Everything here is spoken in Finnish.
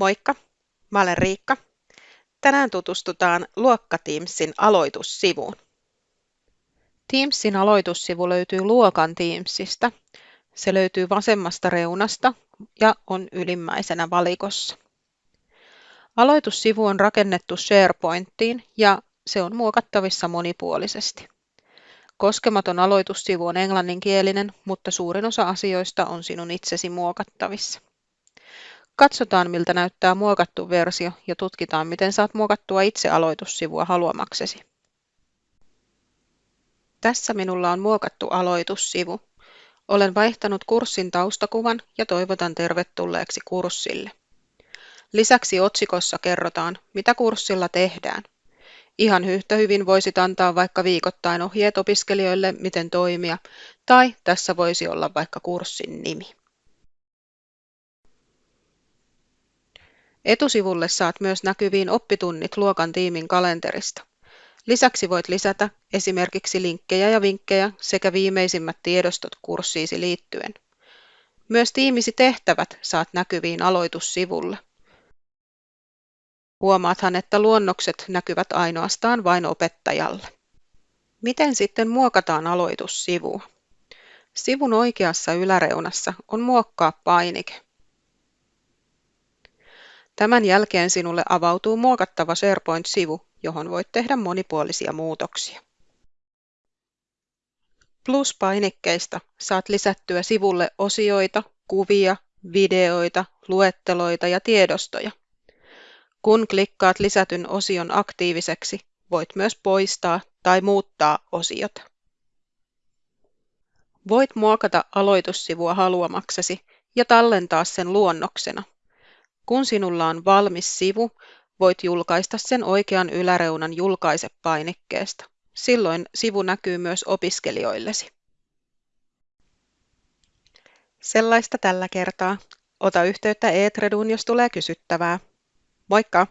Moikka, mä olen Riikka. Tänään tutustutaan Luokka Teamsin aloitussivuun. Teamsin aloitussivu löytyy Luokan Teamsista. Se löytyy vasemmasta reunasta ja on ylimmäisenä valikossa. Aloitussivu on rakennettu SharePointiin ja se on muokattavissa monipuolisesti. Koskematon aloitussivu on englanninkielinen, mutta suurin osa asioista on sinun itsesi muokattavissa. Katsotaan miltä näyttää muokattu versio ja tutkitaan miten saat muokattua itse aloitussivua haluamaksesi. Tässä minulla on muokattu aloitussivu. Olen vaihtanut kurssin taustakuvan ja toivotan tervetulleeksi kurssille. Lisäksi otsikossa kerrotaan, mitä kurssilla tehdään. Ihan yhtä hyvin voisit antaa vaikka viikoittain ohjeet opiskelijoille, miten toimia, tai tässä voisi olla vaikka kurssin nimi. Etusivulle saat myös näkyviin oppitunnit luokan tiimin kalenterista. Lisäksi voit lisätä esimerkiksi linkkejä ja vinkkejä sekä viimeisimmät tiedostot kurssiisi liittyen. Myös tiimisi tehtävät saat näkyviin aloitussivulle. Huomaathan, että luonnokset näkyvät ainoastaan vain opettajalle. Miten sitten muokataan aloitussivua? Sivun oikeassa yläreunassa on muokkaa painike. Tämän jälkeen sinulle avautuu muokattava SharePoint-sivu, johon voit tehdä monipuolisia muutoksia. Plus-painikkeista saat lisättyä sivulle osioita, kuvia, videoita, luetteloita ja tiedostoja. Kun klikkaat lisätyn osion aktiiviseksi, voit myös poistaa tai muuttaa osiota. Voit muokata aloitussivua haluamaksesi ja tallentaa sen luonnoksena. Kun sinulla on valmis sivu, voit julkaista sen oikean yläreunan julkaise-painikkeesta. Silloin sivu näkyy myös opiskelijoillesi. Sellaista tällä kertaa. Ota yhteyttä Eetreduun, jos tulee kysyttävää. Moikka!